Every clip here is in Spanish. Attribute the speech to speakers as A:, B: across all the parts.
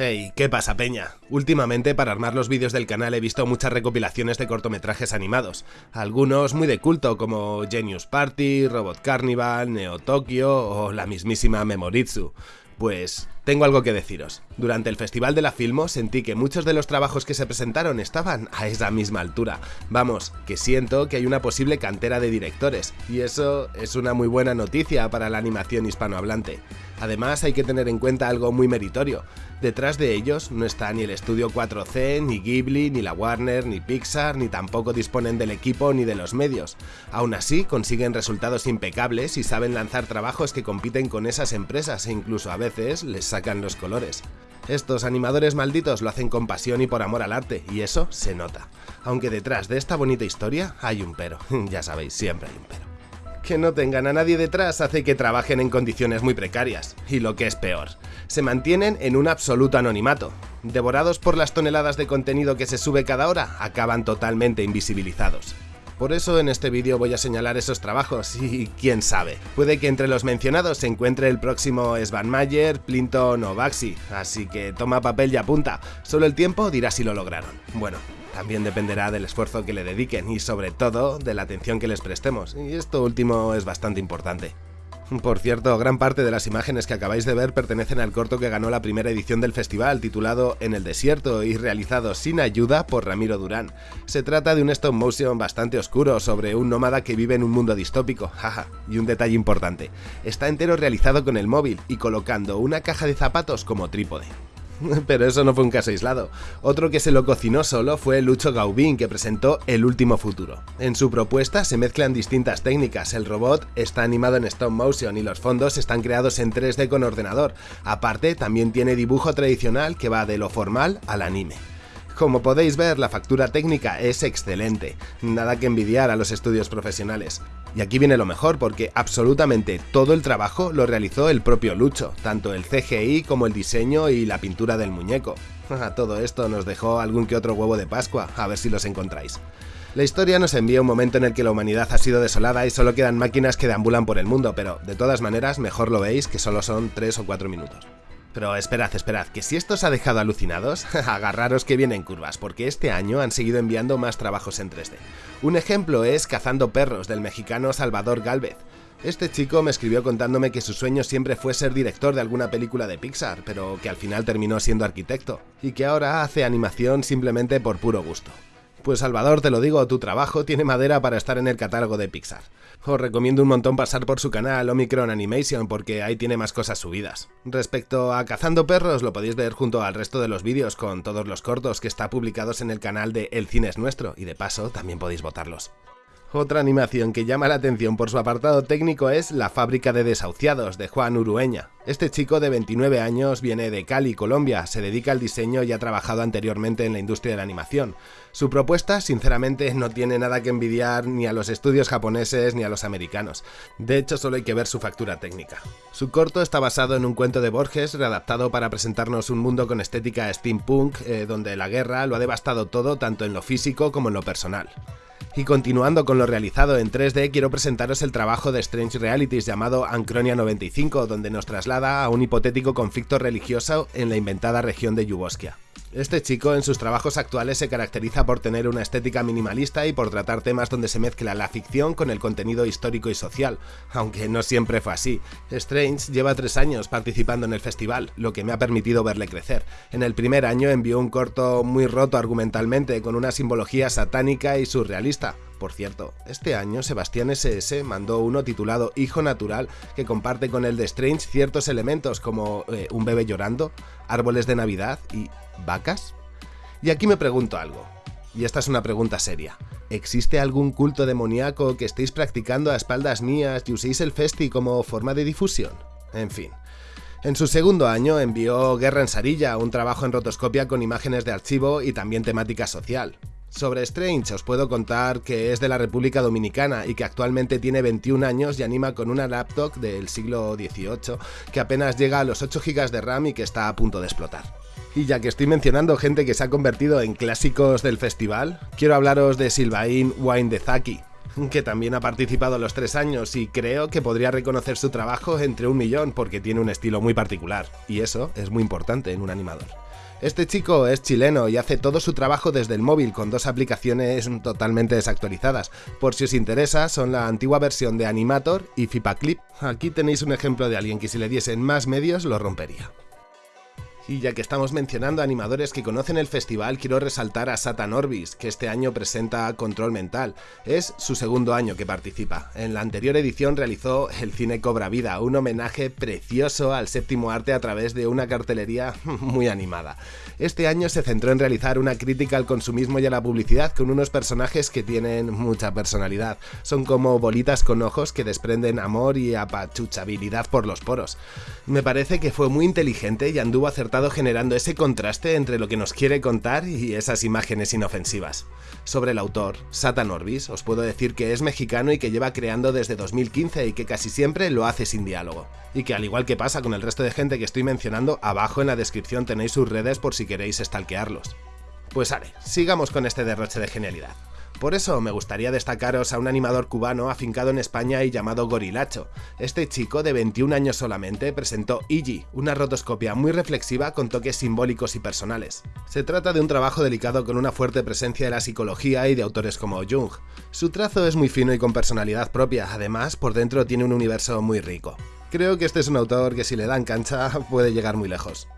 A: Hey, ¿qué pasa peña? Últimamente para armar los vídeos del canal he visto muchas recopilaciones de cortometrajes animados, algunos muy de culto como Genius Party, Robot Carnival, Neo Tokyo o la mismísima Memoritsu. Pues tengo algo que deciros. Durante el Festival de la Filmo sentí que muchos de los trabajos que se presentaron estaban a esa misma altura. Vamos, que siento que hay una posible cantera de directores, y eso es una muy buena noticia para la animación hispanohablante. Además hay que tener en cuenta algo muy meritorio. Detrás de ellos no está ni el estudio 4C, ni Ghibli, ni la Warner, ni Pixar, ni tampoco disponen del equipo ni de los medios. Aún así, consiguen resultados impecables y saben lanzar trabajos que compiten con esas empresas e incluso a veces les sacan los colores. Estos animadores malditos lo hacen con pasión y por amor al arte, y eso se nota. Aunque detrás de esta bonita historia hay un pero, ya sabéis, siempre hay un pero que no tengan a nadie detrás hace que trabajen en condiciones muy precarias, y lo que es peor, se mantienen en un absoluto anonimato. Devorados por las toneladas de contenido que se sube cada hora, acaban totalmente invisibilizados. Por eso en este vídeo voy a señalar esos trabajos y quién sabe, puede que entre los mencionados se encuentre el próximo Svan Mayer, Plinton o Baxi, así que toma papel y apunta, solo el tiempo dirá si lo lograron. Bueno, también dependerá del esfuerzo que le dediquen y sobre todo de la atención que les prestemos, y esto último es bastante importante. Por cierto, gran parte de las imágenes que acabáis de ver pertenecen al corto que ganó la primera edición del festival, titulado En el desierto y realizado sin ayuda por Ramiro Durán. Se trata de un stop motion bastante oscuro sobre un nómada que vive en un mundo distópico, jaja, y un detalle importante, está entero realizado con el móvil y colocando una caja de zapatos como trípode. Pero eso no fue un caso aislado. Otro que se lo cocinó solo fue Lucho Gaubín, que presentó El Último Futuro. En su propuesta se mezclan distintas técnicas, el robot está animado en stop motion y los fondos están creados en 3D con ordenador. Aparte, también tiene dibujo tradicional que va de lo formal al anime. Como podéis ver, la factura técnica es excelente, nada que envidiar a los estudios profesionales. Y aquí viene lo mejor porque absolutamente todo el trabajo lo realizó el propio Lucho, tanto el CGI como el diseño y la pintura del muñeco. todo esto nos dejó algún que otro huevo de Pascua, a ver si los encontráis. La historia nos envía un momento en el que la humanidad ha sido desolada y solo quedan máquinas que deambulan por el mundo, pero de todas maneras mejor lo veis que solo son 3 o 4 minutos. Pero esperad, esperad, que si esto os ha dejado alucinados, agarraros que vienen curvas, porque este año han seguido enviando más trabajos en 3D. Un ejemplo es Cazando Perros, del mexicano Salvador Galvez. Este chico me escribió contándome que su sueño siempre fue ser director de alguna película de Pixar, pero que al final terminó siendo arquitecto, y que ahora hace animación simplemente por puro gusto. Pues Salvador, te lo digo, tu trabajo tiene madera para estar en el catálogo de Pixar. Os recomiendo un montón pasar por su canal Omicron Animation porque ahí tiene más cosas subidas. Respecto a Cazando Perros, lo podéis ver junto al resto de los vídeos con todos los cortos que está publicados en el canal de El Cine es Nuestro y de paso también podéis votarlos. Otra animación que llama la atención por su apartado técnico es La fábrica de desahuciados, de Juan Urueña. Este chico de 29 años viene de Cali, Colombia, se dedica al diseño y ha trabajado anteriormente en la industria de la animación. Su propuesta, sinceramente, no tiene nada que envidiar ni a los estudios japoneses ni a los americanos. De hecho, solo hay que ver su factura técnica. Su corto está basado en un cuento de Borges, readaptado para presentarnos un mundo con estética steampunk, eh, donde la guerra lo ha devastado todo tanto en lo físico como en lo personal. Y continuando con lo realizado en 3D, quiero presentaros el trabajo de Strange Realities llamado Ancronia 95, donde nos traslada a un hipotético conflicto religioso en la inventada región de Yugoskia. Este chico en sus trabajos actuales se caracteriza por tener una estética minimalista y por tratar temas donde se mezcla la ficción con el contenido histórico y social, aunque no siempre fue así. Strange lleva tres años participando en el festival, lo que me ha permitido verle crecer. En el primer año envió un corto muy roto argumentalmente, con una simbología satánica y surrealista. Por cierto, este año Sebastián SS mandó uno titulado Hijo Natural que comparte con el de Strange ciertos elementos como eh, un bebé llorando, árboles de Navidad y vacas. Y aquí me pregunto algo, y esta es una pregunta seria. ¿Existe algún culto demoníaco que estéis practicando a espaldas mías y uséis el festi como forma de difusión? En fin. En su segundo año envió Guerra en Sarilla, un trabajo en rotoscopia con imágenes de archivo y también temática social. Sobre Strange os puedo contar que es de la República Dominicana y que actualmente tiene 21 años y anima con una laptop del siglo XVIII que apenas llega a los 8 GB de RAM y que está a punto de explotar. Y ya que estoy mencionando gente que se ha convertido en clásicos del festival, quiero hablaros de Silvain Wine de Zaki. Que también ha participado los tres años y creo que podría reconocer su trabajo entre un millón porque tiene un estilo muy particular, y eso es muy importante en un animador. Este chico es chileno y hace todo su trabajo desde el móvil con dos aplicaciones totalmente desactualizadas. Por si os interesa, son la antigua versión de Animator y FIPAClip. Aquí tenéis un ejemplo de alguien que si le diesen más medios lo rompería. Y ya que estamos mencionando animadores que conocen el festival, quiero resaltar a Satan Orbis, que este año presenta Control Mental. Es su segundo año que participa. En la anterior edición realizó El cine cobra vida, un homenaje precioso al séptimo arte a través de una cartelería muy animada. Este año se centró en realizar una crítica al consumismo y a la publicidad con unos personajes que tienen mucha personalidad. Son como bolitas con ojos que desprenden amor y apachuchabilidad por los poros. Me parece que fue muy inteligente y anduvo generando ese contraste entre lo que nos quiere contar y esas imágenes inofensivas. Sobre el autor, Satan Orbis, os puedo decir que es mexicano y que lleva creando desde 2015 y que casi siempre lo hace sin diálogo. Y que al igual que pasa con el resto de gente que estoy mencionando, abajo en la descripción tenéis sus redes por si queréis stalkearlos. Pues vale, sigamos con este derroche de genialidad. Por eso me gustaría destacaros a un animador cubano afincado en España y llamado Gorilacho. Este chico de 21 años solamente presentó Igi, una rotoscopia muy reflexiva con toques simbólicos y personales. Se trata de un trabajo delicado con una fuerte presencia de la psicología y de autores como Jung. Su trazo es muy fino y con personalidad propia, además por dentro tiene un universo muy rico. Creo que este es un autor que si le dan cancha puede llegar muy lejos.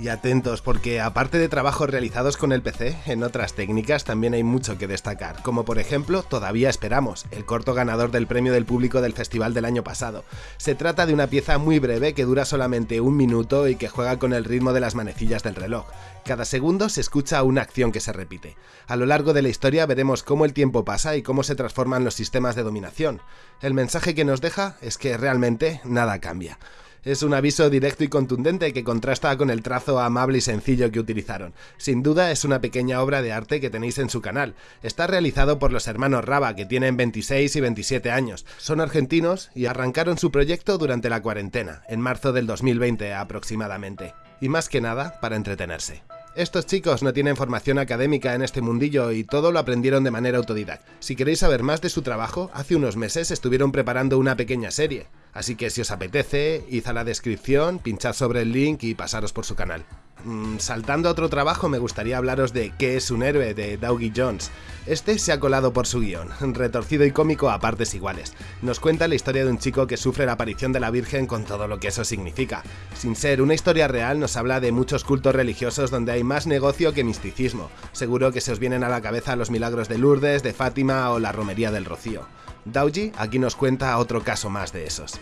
A: Y atentos, porque aparte de trabajos realizados con el PC, en otras técnicas también hay mucho que destacar, como por ejemplo Todavía Esperamos, el corto ganador del premio del público del festival del año pasado. Se trata de una pieza muy breve que dura solamente un minuto y que juega con el ritmo de las manecillas del reloj. Cada segundo se escucha una acción que se repite. A lo largo de la historia veremos cómo el tiempo pasa y cómo se transforman los sistemas de dominación. El mensaje que nos deja es que realmente nada cambia. Es un aviso directo y contundente que contrasta con el trazo amable y sencillo que utilizaron. Sin duda es una pequeña obra de arte que tenéis en su canal. Está realizado por los hermanos Raba, que tienen 26 y 27 años. Son argentinos y arrancaron su proyecto durante la cuarentena, en marzo del 2020 aproximadamente. Y más que nada, para entretenerse. Estos chicos no tienen formación académica en este mundillo y todo lo aprendieron de manera autodidacta. Si queréis saber más de su trabajo, hace unos meses estuvieron preparando una pequeña serie. Así que si os apetece, id a la descripción, pinchad sobre el link y pasaros por su canal. Mm, saltando a otro trabajo, me gustaría hablaros de ¿Qué es un héroe? de Dougie Jones. Este se ha colado por su guion, retorcido y cómico a partes iguales. Nos cuenta la historia de un chico que sufre la aparición de la Virgen con todo lo que eso significa. Sin ser una historia real, nos habla de muchos cultos religiosos donde hay más negocio que misticismo. Seguro que se os vienen a la cabeza los milagros de Lourdes, de Fátima o la romería del Rocío. Dauji aquí nos cuenta otro caso más de esos.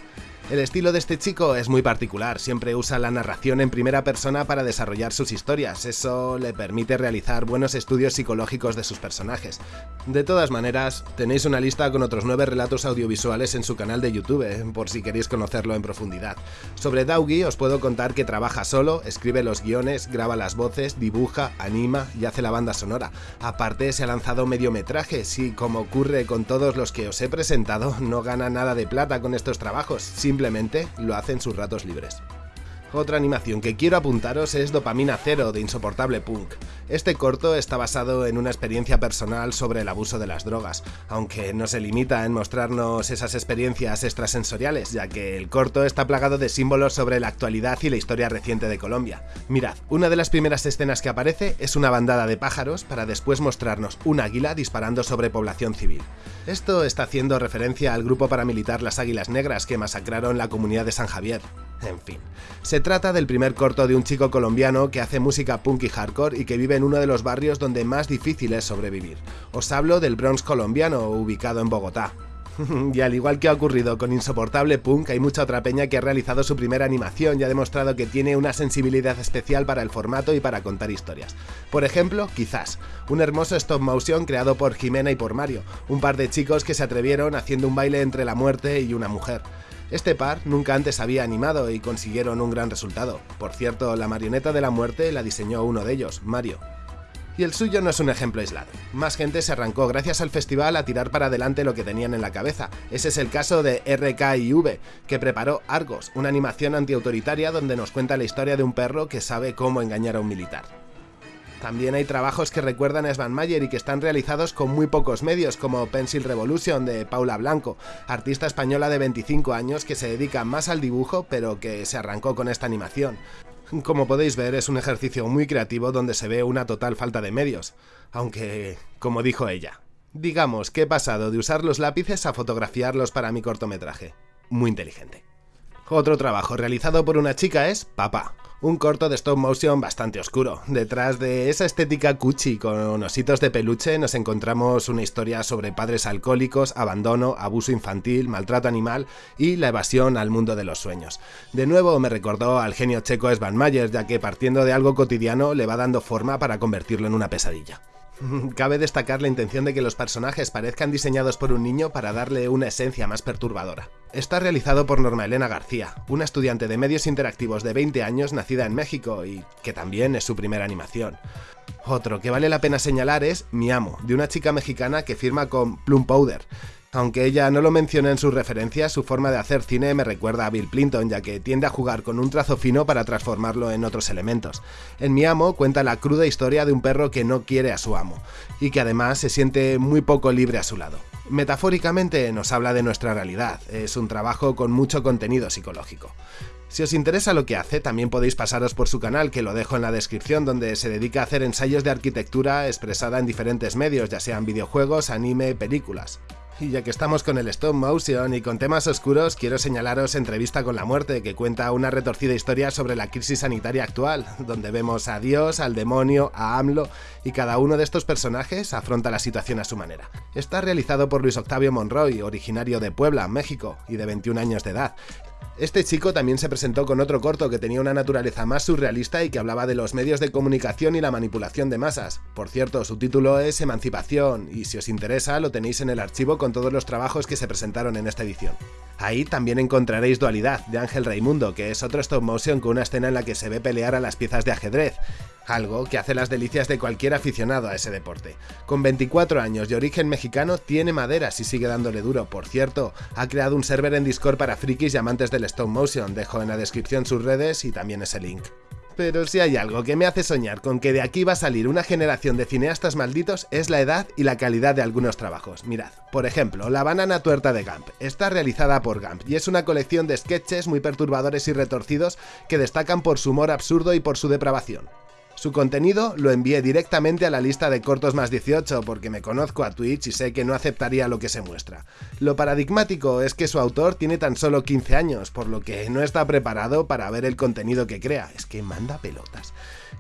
A: El estilo de este chico es muy particular, siempre usa la narración en primera persona para desarrollar sus historias, eso le permite realizar buenos estudios psicológicos de sus personajes. De todas maneras, tenéis una lista con otros nueve relatos audiovisuales en su canal de YouTube, por si queréis conocerlo en profundidad. Sobre Daugi os puedo contar que trabaja solo, escribe los guiones, graba las voces, dibuja, anima y hace la banda sonora. Aparte se ha lanzado mediometrajes y como ocurre con todos los que os he presentado, no gana nada de plata con estos trabajos, simplemente lo hace en sus ratos libres. Otra animación que quiero apuntaros es Dopamina Cero de Insoportable Punk. Este corto está basado en una experiencia personal sobre el abuso de las drogas, aunque no se limita en mostrarnos esas experiencias extrasensoriales, ya que el corto está plagado de símbolos sobre la actualidad y la historia reciente de Colombia. Mirad, una de las primeras escenas que aparece es una bandada de pájaros para después mostrarnos un águila disparando sobre población civil. Esto está haciendo referencia al grupo paramilitar Las Águilas Negras que masacraron la comunidad de San Javier. En fin, se trata del primer corto de un chico colombiano que hace música punk y hardcore y que vive en uno de los barrios donde más difícil es sobrevivir. Os hablo del Bronx colombiano, ubicado en Bogotá. y al igual que ha ocurrido con Insoportable Punk, hay mucha otra peña que ha realizado su primera animación y ha demostrado que tiene una sensibilidad especial para el formato y para contar historias. Por ejemplo, quizás, un hermoso stop motion creado por Jimena y por Mario, un par de chicos que se atrevieron haciendo un baile entre la muerte y una mujer. Este par nunca antes había animado y consiguieron un gran resultado. Por cierto, la marioneta de la muerte la diseñó uno de ellos, Mario. Y el suyo no es un ejemplo aislado. Más gente se arrancó gracias al festival a tirar para adelante lo que tenían en la cabeza. Ese es el caso de RKIV, que preparó Argos, una animación antiautoritaria donde nos cuenta la historia de un perro que sabe cómo engañar a un militar. También hay trabajos que recuerdan a Svan Mayer y que están realizados con muy pocos medios, como Pencil Revolution de Paula Blanco, artista española de 25 años que se dedica más al dibujo, pero que se arrancó con esta animación. Como podéis ver, es un ejercicio muy creativo donde se ve una total falta de medios, aunque, como dijo ella, digamos que he pasado de usar los lápices a fotografiarlos para mi cortometraje. Muy inteligente. Otro trabajo realizado por una chica es Papá, un corto de stop motion bastante oscuro. Detrás de esa estética cuchi con ositos de peluche nos encontramos una historia sobre padres alcohólicos, abandono, abuso infantil, maltrato animal y la evasión al mundo de los sueños. De nuevo me recordó al genio checo Svan Mayer, ya que partiendo de algo cotidiano le va dando forma para convertirlo en una pesadilla. Cabe destacar la intención de que los personajes parezcan diseñados por un niño para darle una esencia más perturbadora. Está realizado por Norma Elena García, una estudiante de medios interactivos de 20 años nacida en México y que también es su primera animación. Otro que vale la pena señalar es Mi Amo, de una chica mexicana que firma con Plum Powder, aunque ella no lo menciona en sus referencias, su forma de hacer cine me recuerda a Bill Clinton, ya que tiende a jugar con un trazo fino para transformarlo en otros elementos. En Mi Amo cuenta la cruda historia de un perro que no quiere a su amo, y que además se siente muy poco libre a su lado. Metafóricamente nos habla de nuestra realidad, es un trabajo con mucho contenido psicológico. Si os interesa lo que hace, también podéis pasaros por su canal, que lo dejo en la descripción, donde se dedica a hacer ensayos de arquitectura expresada en diferentes medios, ya sean videojuegos, anime, películas. Y ya que estamos con el stop motion y con temas oscuros, quiero señalaros Entrevista con la muerte, que cuenta una retorcida historia sobre la crisis sanitaria actual, donde vemos a Dios, al demonio, a AMLO, y cada uno de estos personajes afronta la situación a su manera. Está realizado por Luis Octavio Monroy, originario de Puebla, México, y de 21 años de edad. Este chico también se presentó con otro corto que tenía una naturaleza más surrealista y que hablaba de los medios de comunicación y la manipulación de masas. Por cierto, su título es Emancipación, y si os interesa lo tenéis en el archivo con todos los trabajos que se presentaron en esta edición. Ahí también encontraréis Dualidad, de Ángel Raimundo, que es otro stop motion con una escena en la que se ve pelear a las piezas de ajedrez, algo que hace las delicias de cualquier aficionado a ese deporte. Con 24 años y origen mexicano, tiene maderas y sigue dándole duro. Por cierto, ha creado un server en Discord para frikis y amantes del stop motion, dejo en la descripción sus redes y también ese link. Pero si hay algo que me hace soñar con que de aquí va a salir una generación de cineastas malditos es la edad y la calidad de algunos trabajos. Mirad, por ejemplo, La banana tuerta de Gamp. Está realizada por Gamp y es una colección de sketches muy perturbadores y retorcidos que destacan por su humor absurdo y por su depravación. Su contenido lo envié directamente a la lista de cortos más 18 porque me conozco a Twitch y sé que no aceptaría lo que se muestra. Lo paradigmático es que su autor tiene tan solo 15 años, por lo que no está preparado para ver el contenido que crea. Es que manda pelotas.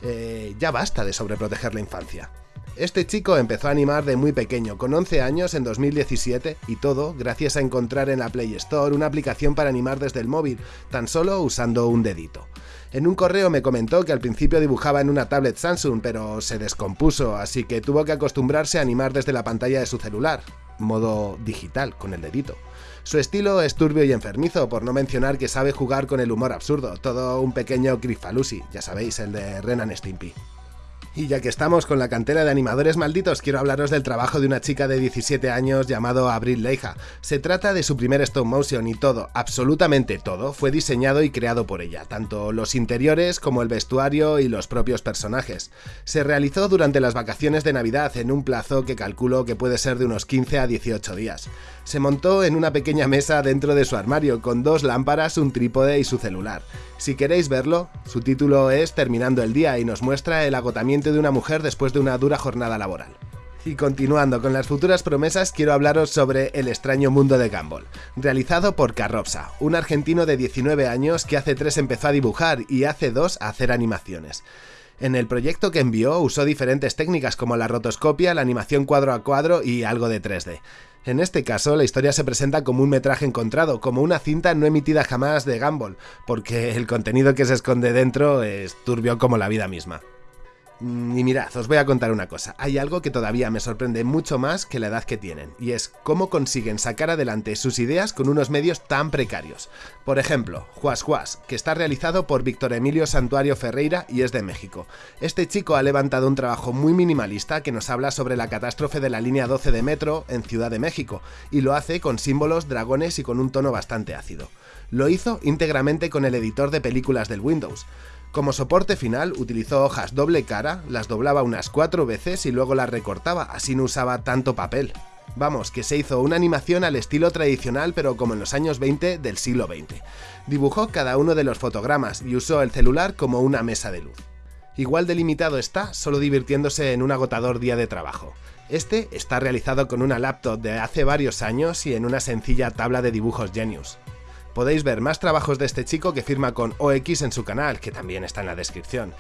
A: Eh, ya basta de sobreproteger la infancia. Este chico empezó a animar de muy pequeño, con 11 años en 2017, y todo gracias a encontrar en la Play Store una aplicación para animar desde el móvil, tan solo usando un dedito. En un correo me comentó que al principio dibujaba en una tablet Samsung, pero se descompuso, así que tuvo que acostumbrarse a animar desde la pantalla de su celular, modo digital, con el dedito. Su estilo es turbio y enfermizo, por no mencionar que sabe jugar con el humor absurdo, todo un pequeño Grifalusi, ya sabéis, el de Renan Stimpy. Y ya que estamos con la cantera de animadores malditos, quiero hablaros del trabajo de una chica de 17 años llamado Abril Leija. Se trata de su primer stop motion y todo, absolutamente todo, fue diseñado y creado por ella, tanto los interiores como el vestuario y los propios personajes. Se realizó durante las vacaciones de Navidad en un plazo que calculo que puede ser de unos 15 a 18 días. Se montó en una pequeña mesa dentro de su armario con dos lámparas, un trípode y su celular. Si queréis verlo, su título es Terminando el día y nos muestra el agotamiento de una mujer después de una dura jornada laboral. Y continuando con las futuras promesas, quiero hablaros sobre El extraño mundo de Gumball, realizado por Carropsa, un argentino de 19 años que hace 3 empezó a dibujar y hace 2 a hacer animaciones. En el proyecto que envió usó diferentes técnicas como la rotoscopia, la animación cuadro a cuadro y algo de 3D. En este caso, la historia se presenta como un metraje encontrado, como una cinta no emitida jamás de Gumball, porque el contenido que se esconde dentro es turbio como la vida misma. Mm, y mirad, os voy a contar una cosa. Hay algo que todavía me sorprende mucho más que la edad que tienen, y es cómo consiguen sacar adelante sus ideas con unos medios tan precarios. Por ejemplo, Juas Juas, que está realizado por Víctor Emilio Santuario Ferreira y es de México. Este chico ha levantado un trabajo muy minimalista que nos habla sobre la catástrofe de la línea 12 de metro en Ciudad de México, y lo hace con símbolos, dragones y con un tono bastante ácido. Lo hizo íntegramente con el editor de películas del Windows. Como soporte final utilizó hojas doble cara, las doblaba unas cuatro veces y luego las recortaba, así no usaba tanto papel. Vamos, que se hizo una animación al estilo tradicional pero como en los años 20 del siglo XX. Dibujó cada uno de los fotogramas y usó el celular como una mesa de luz. Igual delimitado está, solo divirtiéndose en un agotador día de trabajo. Este está realizado con una laptop de hace varios años y en una sencilla tabla de dibujos Genius. Podéis ver más trabajos de este chico que firma con OX en su canal, que también está en la descripción.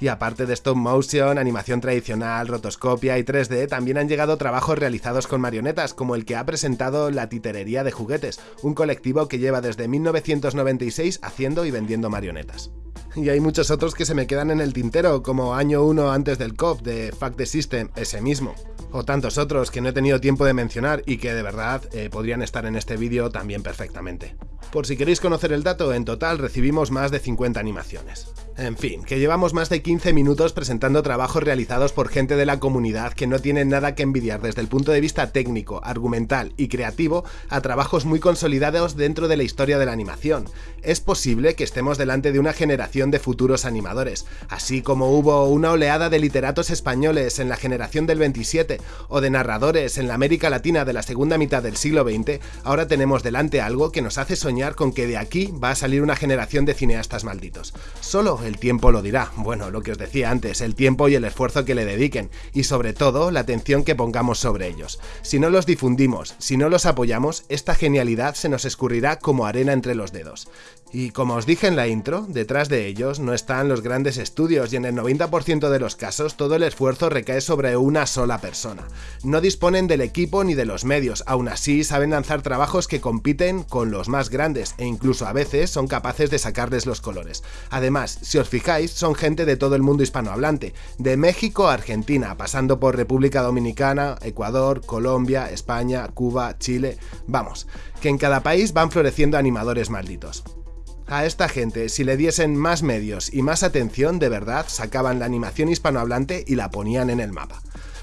A: Y aparte de stop motion, animación tradicional, rotoscopia y 3D, también han llegado trabajos realizados con marionetas, como el que ha presentado La Titerería de Juguetes, un colectivo que lleva desde 1996 haciendo y vendiendo marionetas. Y hay muchos otros que se me quedan en el tintero, como Año 1 antes del COP de Fact the System, ese mismo o tantos otros que no he tenido tiempo de mencionar y que de verdad eh, podrían estar en este vídeo también perfectamente. Por si queréis conocer el dato, en total recibimos más de 50 animaciones. En fin, que llevamos más de 15 minutos presentando trabajos realizados por gente de la comunidad que no tienen nada que envidiar desde el punto de vista técnico, argumental y creativo a trabajos muy consolidados dentro de la historia de la animación. Es posible que estemos delante de una generación de futuros animadores, así como hubo una oleada de literatos españoles en la generación del 27 o de narradores en la América Latina de la segunda mitad del siglo XX, ahora tenemos delante algo que nos hace soñar con que de aquí va a salir una generación de cineastas malditos. Solo el tiempo lo dirá. Bueno, lo que os decía antes, el tiempo y el esfuerzo que le dediquen, y sobre todo la atención que pongamos sobre ellos. Si no los difundimos, si no los apoyamos, esta genialidad se nos escurrirá como arena entre los dedos. Y como os dije en la intro, detrás de ellos no están los grandes estudios y en el 90% de los casos todo el esfuerzo recae sobre una sola persona. No disponen del equipo ni de los medios, aún así saben lanzar trabajos que compiten con los más grandes e incluso a veces son capaces de sacarles los colores. Además, si os fijáis, son gente de todo el mundo hispanohablante, de México a Argentina, pasando por República Dominicana, Ecuador, Colombia, España, Cuba, Chile... Vamos, que en cada país van floreciendo animadores malditos. A esta gente, si le diesen más medios y más atención, de verdad sacaban la animación hispanohablante y la ponían en el mapa.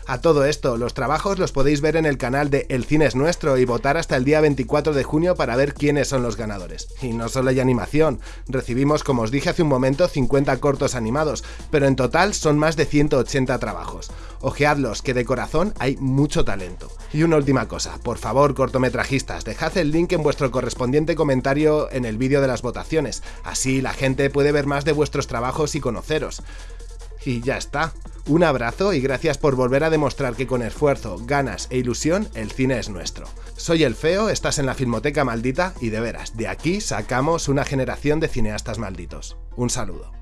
A: A todo esto, los trabajos los podéis ver en el canal de El Cine es Nuestro y votar hasta el día 24 de junio para ver quiénes son los ganadores. Y no solo hay animación, recibimos como os dije hace un momento 50 cortos animados, pero en total son más de 180 trabajos. Ojeadlos, que de corazón hay mucho talento. Y una última cosa, por favor cortometrajistas, dejad el link en vuestro correspondiente comentario en el vídeo de las votaciones, así la gente puede ver más de vuestros trabajos y conoceros. Y ya está. Un abrazo y gracias por volver a demostrar que con esfuerzo, ganas e ilusión el cine es nuestro. Soy el Feo, estás en la Filmoteca Maldita y de veras, de aquí sacamos una generación de cineastas malditos. Un saludo.